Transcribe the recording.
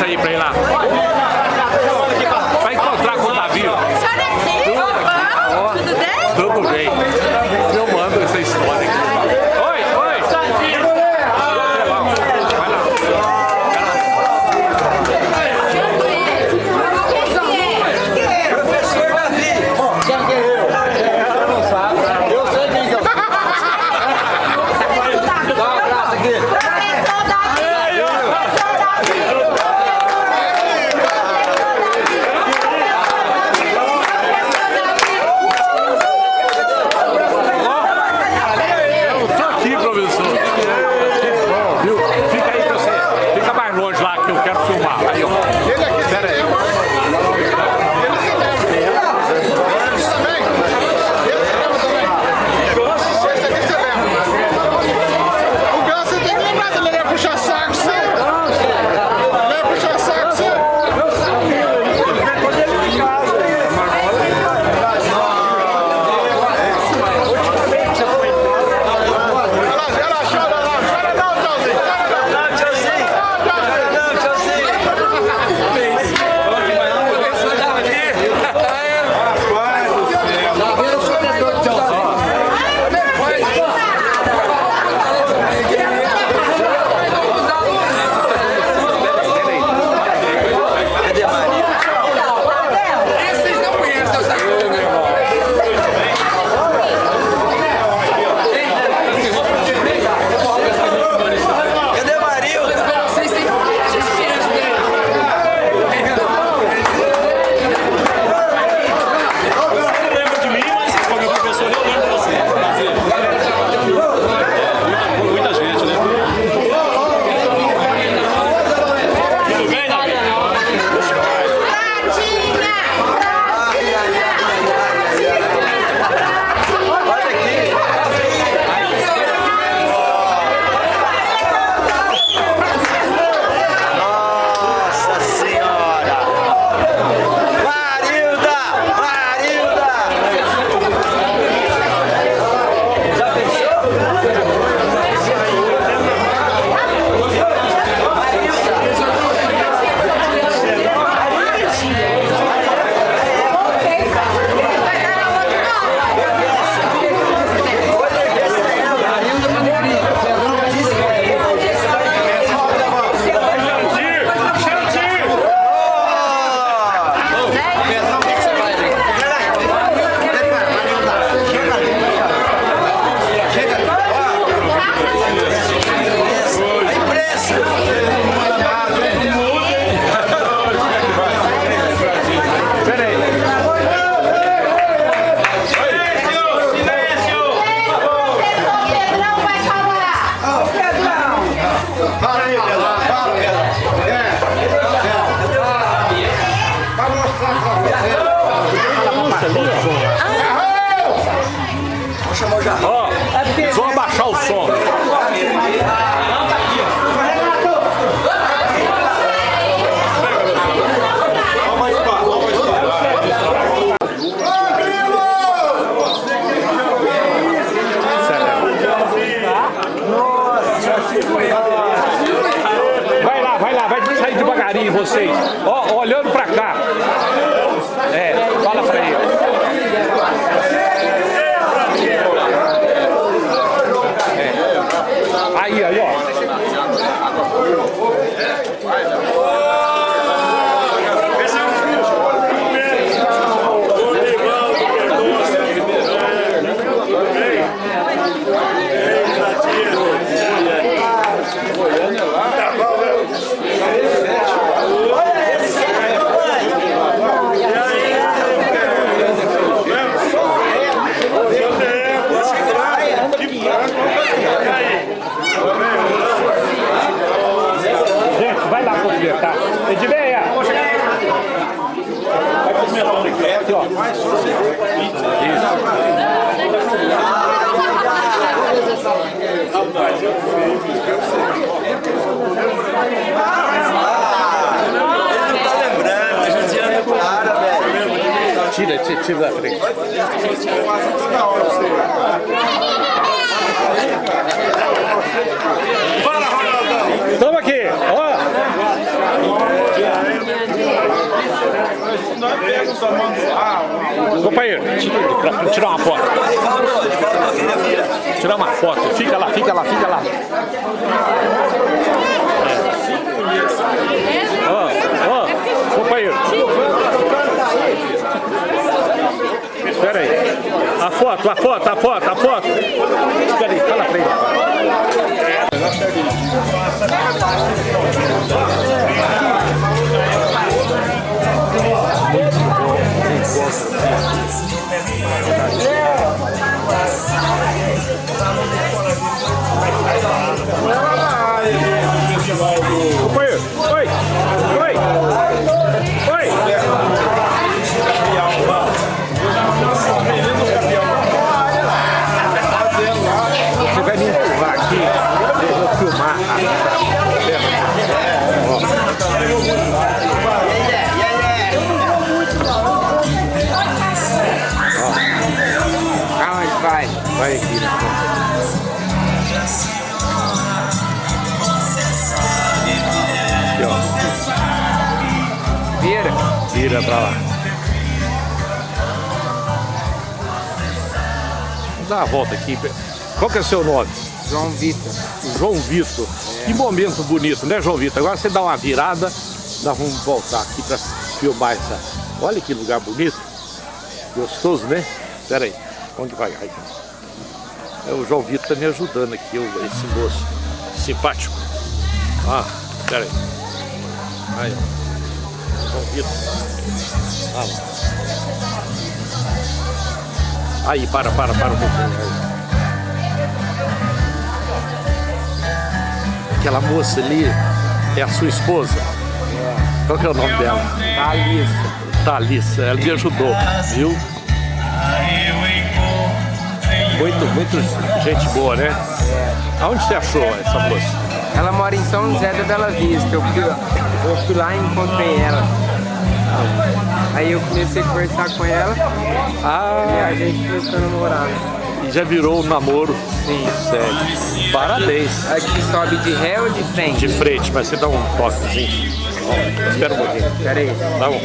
isso aí pra ir lá. Vai encontrar com o Davi. Tudo bem? Vamos chamar o Jardim. Ó, oh, vou abaixar o som. Vai lá, vai lá, vai sair devagarinho vocês. Ó, olhando pra Vai cumprimentar o Nicolau. Aqui, ó. Tira, tira, tira da frente. Toma aqui, ó. Companheiro, tira, tirar uma foto. Tirar uma foto. Fica lá, fica lá, fica lá. Ó, ó, companheiro. Espera aí. A foto, a foto, a foto, a foto. Espera aí, fala pra ele. Companheiro, Pra lá. Vamos dar uma volta aqui. Qual que é o seu nome? João Vitor. João Vitor. Que momento bonito, né, João Vitor? Agora você dá uma virada, nós vamos voltar aqui para filmar essa. Olha que lugar bonito. Gostoso, né? Espera aí, vamos devagar. aí. É, o João Vitor tá me ajudando aqui, esse moço simpático. Ah, espera aí. Aí, ó. Vitor. Ah, lá. Aí, para, para, para um pouquinho. Aí. Aquela moça ali é a sua esposa. Qual que é o nome dela? Thalissa. Thalissa, ela me ajudou, viu? Muito, muito gente boa, né? Aonde você achou essa moça? Ela mora em São José da Bela Vista. Eu fui, eu fui lá e encontrei ela. Aí eu comecei a conversar com ela e Ah, a gente começou a namorar. e já virou um namoro. Sim. Sério. Parabéns. Aqui sobe de ré ou de frente? De frente, mas você dá um toquezinho. Espera um pouquinho. Pera aí. Tá bom.